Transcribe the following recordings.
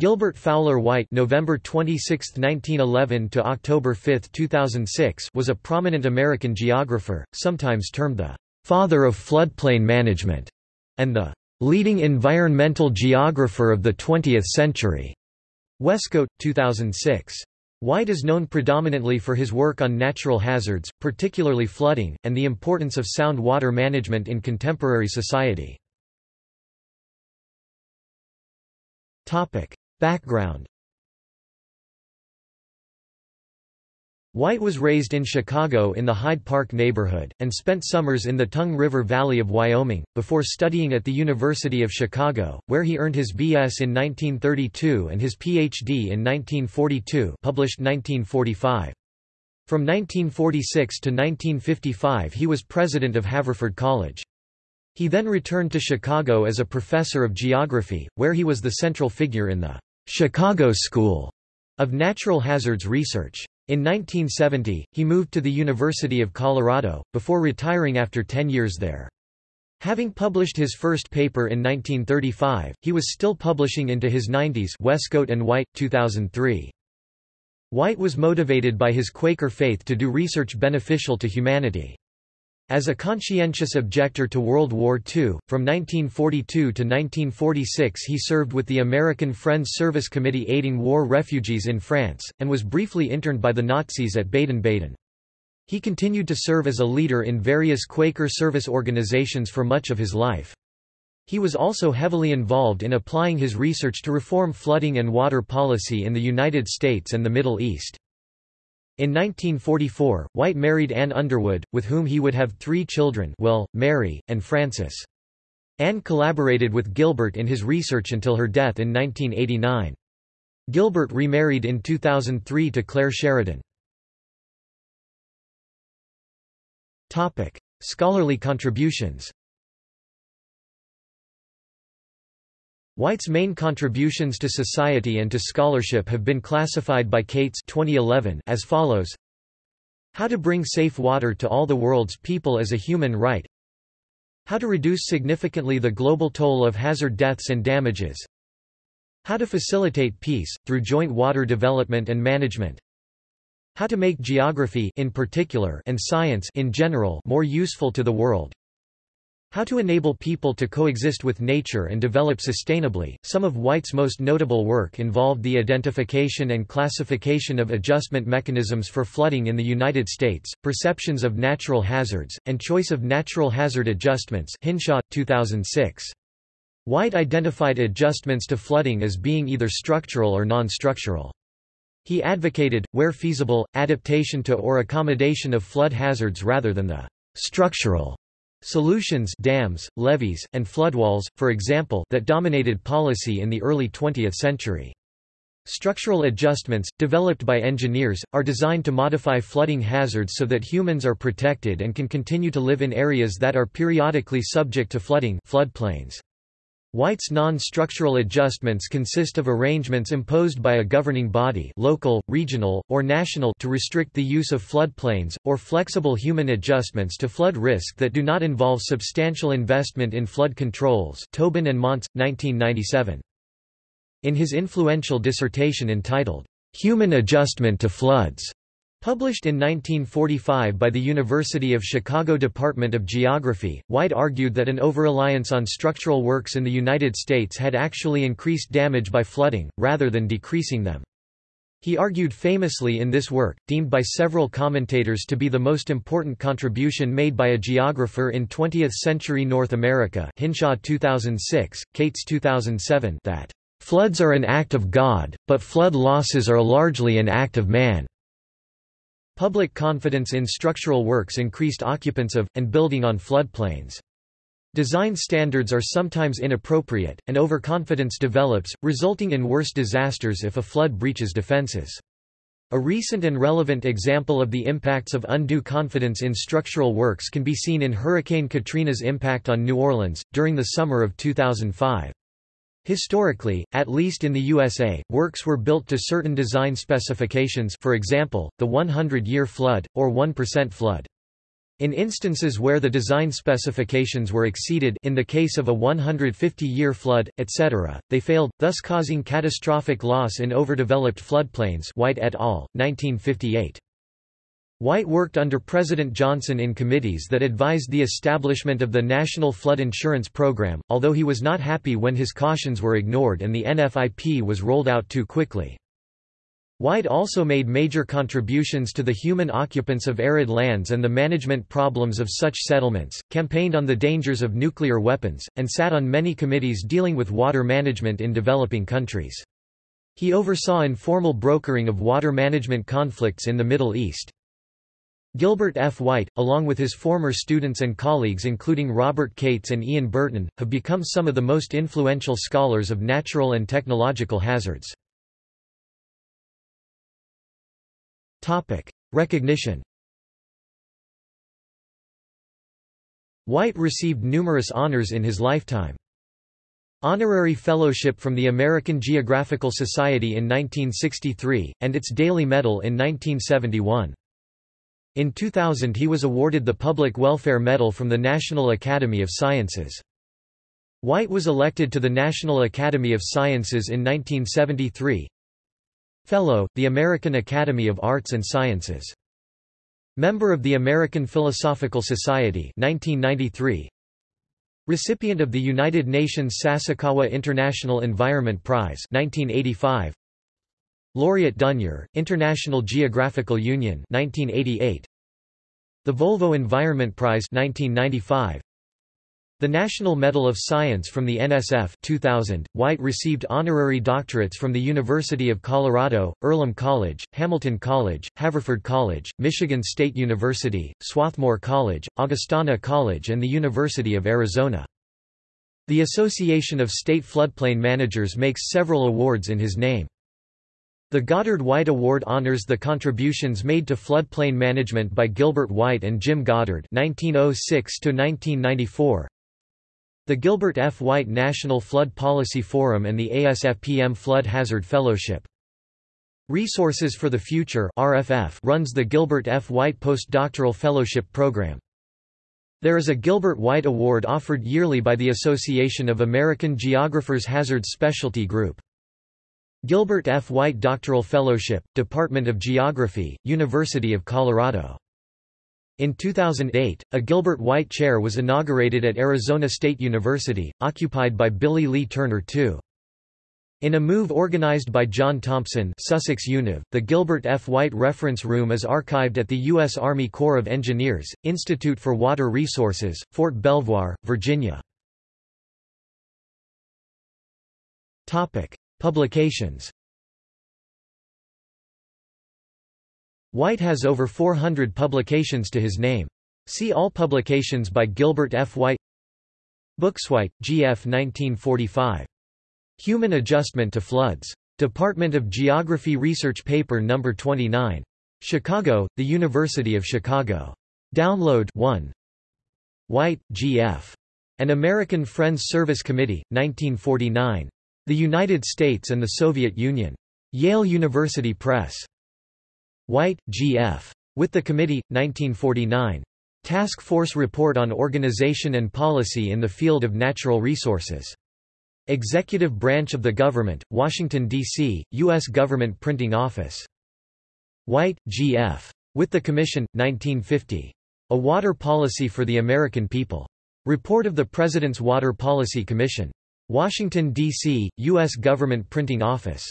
Gilbert Fowler White November 26, 1911 to October 5, 2006 was a prominent American geographer, sometimes termed the «father of floodplain management» and the «leading environmental geographer of the 20th century». Wescoat, 2006. White is known predominantly for his work on natural hazards, particularly flooding, and the importance of sound water management in contemporary society. Background White was raised in Chicago in the Hyde Park neighborhood, and spent summers in the Tongue River Valley of Wyoming, before studying at the University of Chicago, where he earned his B.S. in 1932 and his Ph.D. in 1942 published 1945. From 1946 to 1955 he was president of Haverford College. He then returned to Chicago as a professor of geography, where he was the central figure in the Chicago School of Natural Hazards Research. In 1970, he moved to the University of Colorado, before retiring after 10 years there. Having published his first paper in 1935, he was still publishing into his 90s Wescoat and White, 2003. White was motivated by his Quaker faith to do research beneficial to humanity. As a conscientious objector to World War II, from 1942 to 1946 he served with the American Friends Service Committee aiding war refugees in France, and was briefly interned by the Nazis at Baden-Baden. He continued to serve as a leader in various Quaker service organizations for much of his life. He was also heavily involved in applying his research to reform flooding and water policy in the United States and the Middle East. In 1944, White married Anne Underwood, with whom he would have three children Will, Mary, and Francis. Anne collaborated with Gilbert in his research until her death in 1989. Gilbert remarried in 2003 to Claire Sheridan. Scholarly contributions White's main contributions to society and to scholarship have been classified by Kates 2011 as follows. How to bring safe water to all the world's people as a human right. How to reduce significantly the global toll of hazard deaths and damages. How to facilitate peace, through joint water development and management. How to make geography in particular and science in general more useful to the world how to enable people to coexist with nature and develop sustainably. Some of White's most notable work involved the identification and classification of adjustment mechanisms for flooding in the United States, perceptions of natural hazards, and choice of natural hazard adjustments. Hinshaw, 2006. White identified adjustments to flooding as being either structural or non-structural. He advocated, where feasible, adaptation to or accommodation of flood hazards rather than the structural Solutions dams, levees, and floodwalls, for example that dominated policy in the early 20th century. Structural adjustments, developed by engineers, are designed to modify flooding hazards so that humans are protected and can continue to live in areas that are periodically subject to flooding floodplains. White's non-structural adjustments consist of arrangements imposed by a governing body local, regional, or national to restrict the use of floodplains, or flexible human adjustments to flood risk that do not involve substantial investment in flood controls Tobin and Montz, 1997. In his influential dissertation entitled, "'Human Adjustment to Floods' Published in 1945 by the University of Chicago Department of Geography, White argued that an overreliance on structural works in the United States had actually increased damage by flooding, rather than decreasing them. He argued famously in this work, deemed by several commentators to be the most important contribution made by a geographer in 20th-century North America Hinshaw 2006, Kates 2007 that, "...floods are an act of God, but flood losses are largely an act of man." Public confidence in structural works increased occupants of, and building on floodplains. Design standards are sometimes inappropriate, and overconfidence develops, resulting in worse disasters if a flood breaches defenses. A recent and relevant example of the impacts of undue confidence in structural works can be seen in Hurricane Katrina's impact on New Orleans, during the summer of 2005. Historically, at least in the USA, works were built to certain design specifications for example, the 100-year flood, or 1% flood. In instances where the design specifications were exceeded in the case of a 150-year flood, etc., they failed, thus causing catastrophic loss in overdeveloped floodplains White et al., 1958. White worked under President Johnson in committees that advised the establishment of the National Flood Insurance Program, although he was not happy when his cautions were ignored and the NFIP was rolled out too quickly. White also made major contributions to the human occupants of arid lands and the management problems of such settlements, campaigned on the dangers of nuclear weapons, and sat on many committees dealing with water management in developing countries. He oversaw informal brokering of water management conflicts in the Middle East. Gilbert F. White, along with his former students and colleagues including Robert Kates and Ian Burton, have become some of the most influential scholars of natural and technological hazards. Topic: Recognition. White received numerous honors in his lifetime. Honorary Fellowship from the American Geographical Society in 1963, and its Daly Medal in 1971. In 2000 he was awarded the Public Welfare Medal from the National Academy of Sciences. White was elected to the National Academy of Sciences in 1973, Fellow, the American Academy of Arts and Sciences. Member of the American Philosophical Society 1993. Recipient of the United Nations Sasakawa International Environment Prize 1985. Laureate d'Honneur, International Geographical Union 1988. The Volvo Environment Prize 1995. The National Medal of Science from the NSF 2000, White received honorary doctorates from the University of Colorado, Earlham College, Hamilton College, Haverford College, Michigan State University, Swarthmore College, Augustana College and the University of Arizona. The Association of State Floodplain Managers makes several awards in his name. The Goddard White Award honors the contributions made to floodplain management by Gilbert White and Jim Goddard 1906 -1994. The Gilbert F. White National Flood Policy Forum and the ASFPM Flood Hazard Fellowship. Resources for the Future RFF runs the Gilbert F. White Postdoctoral Fellowship Program. There is a Gilbert White Award offered yearly by the Association of American Geographers Hazards Specialty Group. Gilbert F. White Doctoral Fellowship, Department of Geography, University of Colorado. In 2008, a Gilbert White Chair was inaugurated at Arizona State University, occupied by Billy Lee Turner II. In a move organized by John Thompson Sussex Univ, the Gilbert F. White Reference Room is archived at the U.S. Army Corps of Engineers, Institute for Water Resources, Fort Belvoir, Virginia. Publications White has over 400 publications to his name. See all publications by Gilbert F. White Bookswhite, G. F. 1945. Human Adjustment to Floods. Department of Geography Research Paper No. 29. Chicago, The University of Chicago. Download 1. White, G. F. An American Friends Service Committee, 1949. The United States and the Soviet Union. Yale University Press. White, G.F. With the Committee, 1949. Task Force Report on Organization and Policy in the Field of Natural Resources. Executive Branch of the Government, Washington, D.C., U.S. Government Printing Office. White, G.F. With the Commission, 1950. A Water Policy for the American People. Report of the President's Water Policy Commission. Washington, D.C., U.S. Government Printing Office.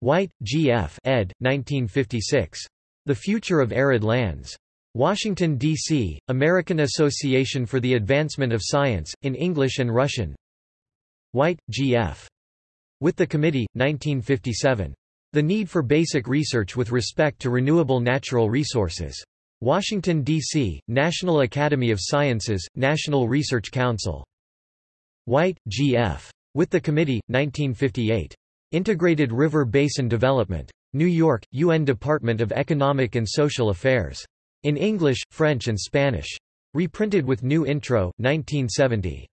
White, G. F. ed. 1956. The Future of Arid Lands. Washington, D.C., American Association for the Advancement of Science, in English and Russian. White, G. F. With the Committee, 1957. The Need for Basic Research with Respect to Renewable Natural Resources. Washington, D.C., National Academy of Sciences, National Research Council. White, G. F. With the Committee, 1958. Integrated River Basin Development. New York, UN Department of Economic and Social Affairs. In English, French and Spanish. Reprinted with new intro, 1970.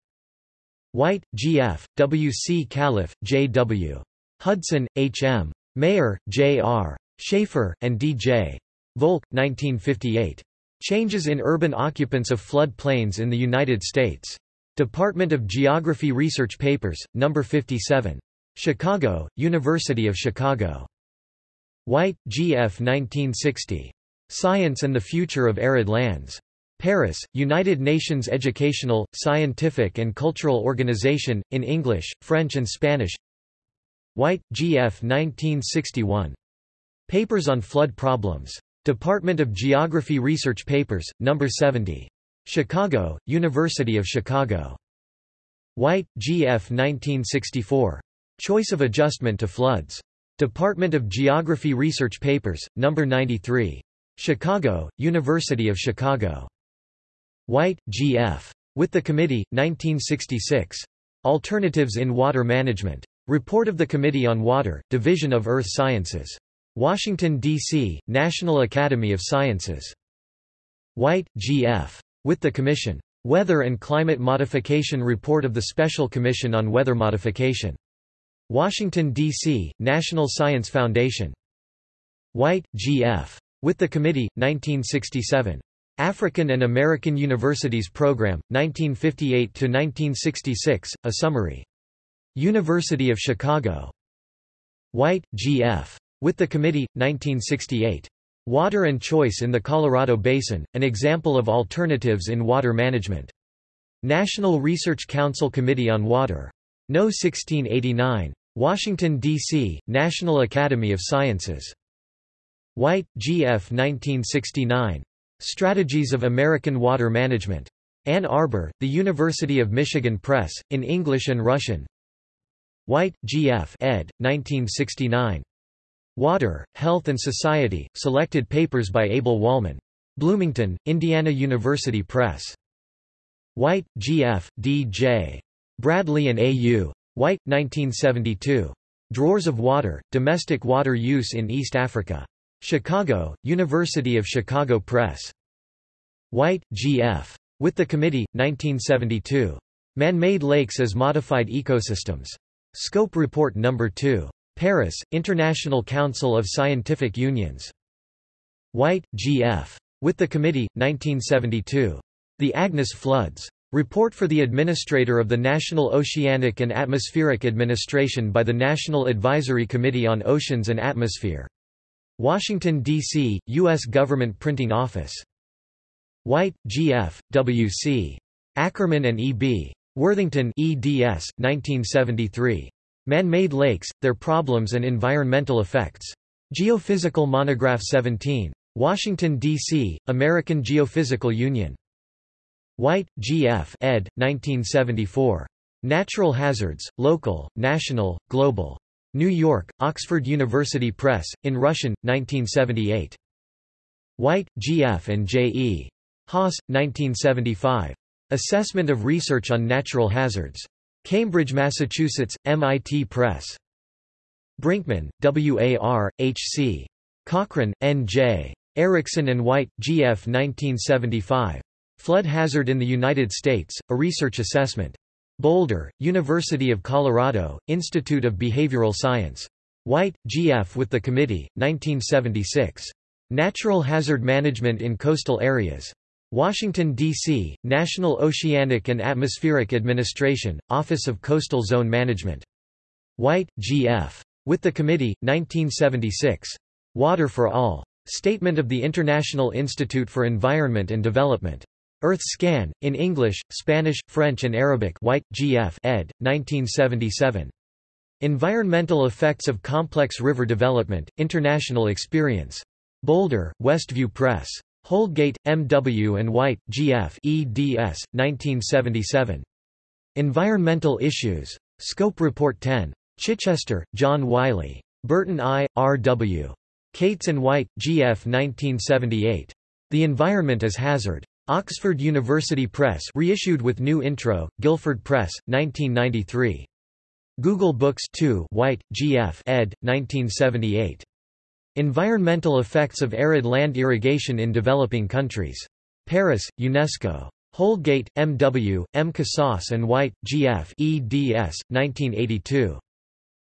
White, G. F., W. C. Calef, J. W. Hudson, H. M. Mayer, J. R. Sheaffer, and D. J. Volk, 1958. Changes in urban occupants of flood plains in the United States. Department of Geography Research Papers, No. 57. Chicago, University of Chicago. White, G. F. 1960. Science and the Future of Arid Lands. Paris, United Nations Educational, Scientific and Cultural Organization, in English, French and Spanish White, G. F. 1961. Papers on Flood Problems. Department of Geography Research Papers, No. 70. Chicago, University of Chicago. White, G. F. 1964. Choice of Adjustment to Floods. Department of Geography Research Papers, No. 93. Chicago, University of Chicago. White, G. F. With the Committee, 1966. Alternatives in Water Management. Report of the Committee on Water, Division of Earth Sciences. Washington, D.C., National Academy of Sciences. White, G. With the Commission. Weather and Climate Modification Report of the Special Commission on Weather Modification. Washington, D.C., National Science Foundation. White, G. F. With the Committee, 1967. African and American Universities Program, 1958–1966, a summary. University of Chicago. White, G. F. With the Committee, 1968. Water and Choice in the Colorado Basin, an example of alternatives in water management. National Research Council Committee on Water. No 1689. Washington, D.C., National Academy of Sciences. White, G. F. 1969. Strategies of American Water Management. Ann Arbor, The University of Michigan Press, in English and Russian. White, G. F. ed. 1969. Water, Health and Society, Selected Papers by Abel Wolman. Bloomington, Indiana University Press. White, G. F., D. J. Bradley and A. U. White, 1972. Drawers of Water, Domestic Water Use in East Africa. Chicago, University of Chicago Press. White, G. F. With the Committee, 1972. Man-made lakes as modified ecosystems. Scope Report No. 2. Paris, International Council of Scientific Unions. White, G. F. With the Committee, 1972. The Agnes Floods. Report for the Administrator of the National Oceanic and Atmospheric Administration by the National Advisory Committee on Oceans and Atmosphere. Washington, D.C., U.S. Government Printing Office. White, G. F., W. C. Ackerman and E. B. Worthington eds. 1973. Man-made lakes, their problems and environmental effects. Geophysical Monograph 17. Washington, D.C., American Geophysical Union. White, G. F. ed. 1974. Natural Hazards, Local, National, Global. New York, Oxford University Press, in Russian, 1978. White, G. F. and J. E. Haas, 1975. Assessment of Research on Natural Hazards. Cambridge, Massachusetts, MIT Press. Brinkmann, W. A. R., H. C. Cochran, N. J. Ericksen and White, G. F. 1975. Flood Hazard in the United States, A Research Assessment. Boulder, University of Colorado, Institute of Behavioral Science. White, G. F. with the Committee, 1976. Natural Hazard Management in Coastal Areas. Washington, D.C., National Oceanic and Atmospheric Administration, Office of Coastal Zone Management. White, G.F. With the Committee, 1976. Water for All. Statement of the International Institute for Environment and Development. Earthscan, in English, Spanish, French and Arabic White, G.F. ed., 1977. Environmental Effects of Complex River Development, International Experience. Boulder, Westview Press. Holdgate, M. W. and White, G. F. eds. 1977. Environmental Issues. Scope Report 10. Chichester, John Wiley. Burton I., R. W. Kates and White, G. F. 1978. The Environment as Hazard. Oxford University Press reissued with new intro, Guilford Press, 1993. Google Books 2 White, G. F. ed. 1978. Environmental effects of arid land irrigation in developing countries. Paris, UNESCO. Holdgate, M. W., M. Kassas and White, G. F. eds. 1982.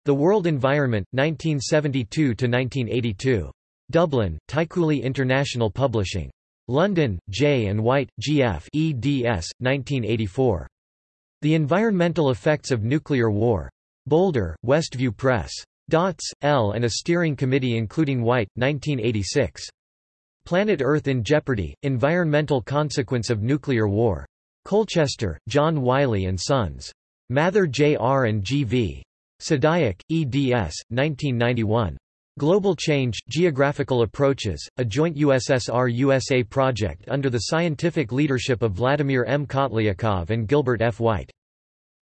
The World Environment, 1972–1982. Dublin, Tycooly International Publishing. London, J. and White, G.F. eds. 1984. The Environmental Effects of Nuclear War. Boulder, Westview Press. Dots, L. and a steering committee including White, 1986. Planet Earth in Jeopardy, Environmental Consequence of Nuclear War. Colchester, John Wiley & Sons. Mather J. R. and G. V. Sdasyuk, eds. 1991. Global Change, Geographical Approaches, a joint USSR-USA project under the scientific leadership of Vladimir M. Kotlyakov and Gilbert F. White.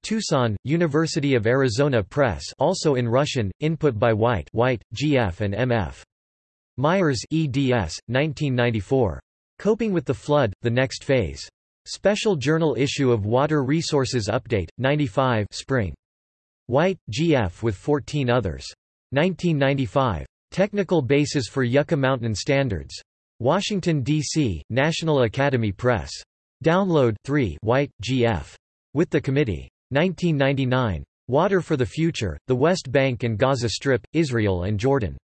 Tucson, University of Arizona Press also in Russian, input by White White, G.F. and M.F. Myers eds. 1994. Coping with the Flood, The Next Phase. Special Journal issue of Water Resources Update, 95 Spring. White, G.F. with 14 others. 1995. Technical Basis for Yucca Mountain Standards. Washington, D.C., National Academy Press. Download 3 White, G.F. With the committee. 1999. Water for the Future, the West Bank and Gaza Strip, Israel and Jordan.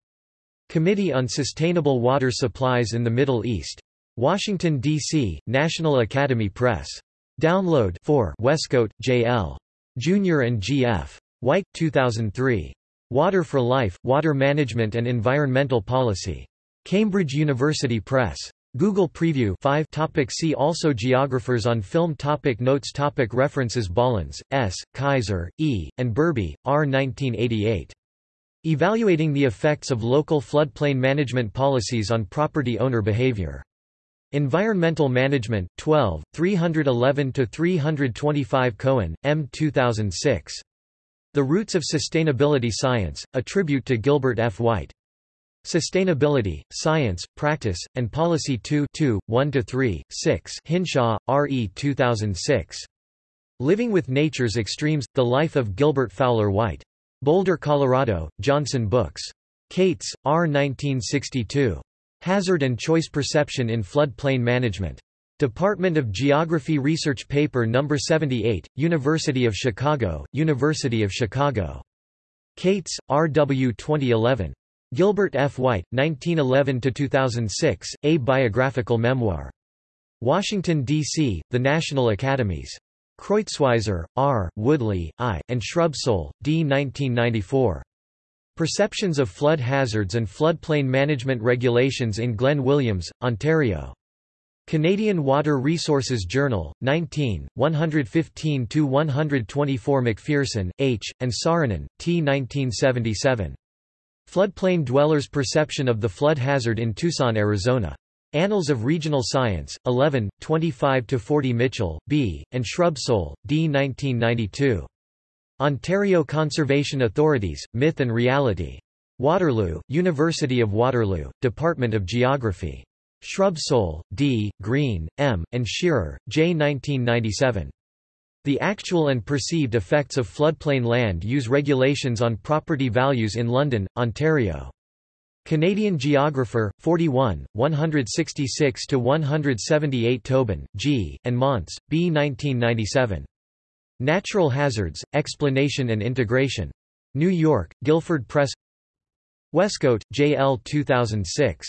Committee on Sustainable Water Supplies in the Middle East. Washington, D.C., National Academy Press. Download 4 Wescoat, J.L. Jr. and G.F. White, 2003. Water for Life, Water Management and Environmental Policy. Cambridge University Press. Google Preview 5 topic See also Geographers on film topic Notes topic References Bollens, S., Kaiser, E., and Burby, R. 1988. Evaluating the effects of local floodplain management policies on property owner behavior. Environmental Management, 12, 311–325 Cohen, M. 2006. The Roots of Sustainability Science, a tribute to Gilbert F. White. Sustainability, Science, Practice, and Policy 2 1–3, 6 Hinshaw, R. E. 2006. Living with Nature's Extremes, The Life of Gilbert Fowler White. Boulder, Colorado, Johnson Books. Kates, R. 1962. Hazard and Choice Perception in Floodplain Management. Department of Geography Research Paper No. 78, University of Chicago, University of Chicago. Kates, R. W. 2011. Gilbert F. White, 1911–2006, A Biographical Memoir. Washington, D.C., The National Academies. Kreutzwiser, R., Woodley, I., and Shrubsole, D. 1994. Perceptions of Flood Hazards and Floodplain Management Regulations in Glen Williams, Ontario. Canadian Water Resources Journal, 19, 115–124 McPherson, H., and Saarinen, T. 1977. Floodplain Dwellers' Perception of the Flood Hazard in Tucson, Arizona. Annals of Regional Science, 11, 25–40 Mitchell, B., and Shrubsole, D. 1992. Ontario Conservation Authorities, Myth and Reality. Waterloo, University of Waterloo, Department of Geography. Shrubsole, D., Green, M., and Shearer, J. 1997. The Actual and Perceived Effects of Floodplain Land Use Regulations on Property Values in London, Ontario. Canadian Geographer, 41, 166–178 Tobin, G., and Montz, B. 1997. Natural Hazards, Explanation and Integration. New York, Guilford Press Wescoat, J. L. 2006.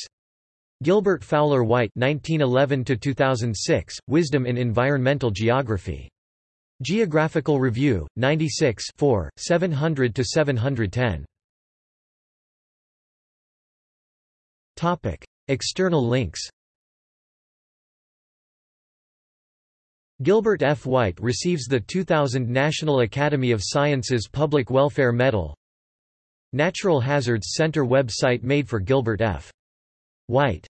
Gilbert Fowler White 1911–2006, Wisdom in Environmental Geography. Geographical Review, 96 700 to 710. Topic: External links Gilbert F. White receives the 2000 National Academy of Sciences Public Welfare Medal Natural Hazards Center website made for Gilbert F. White